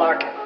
lock it.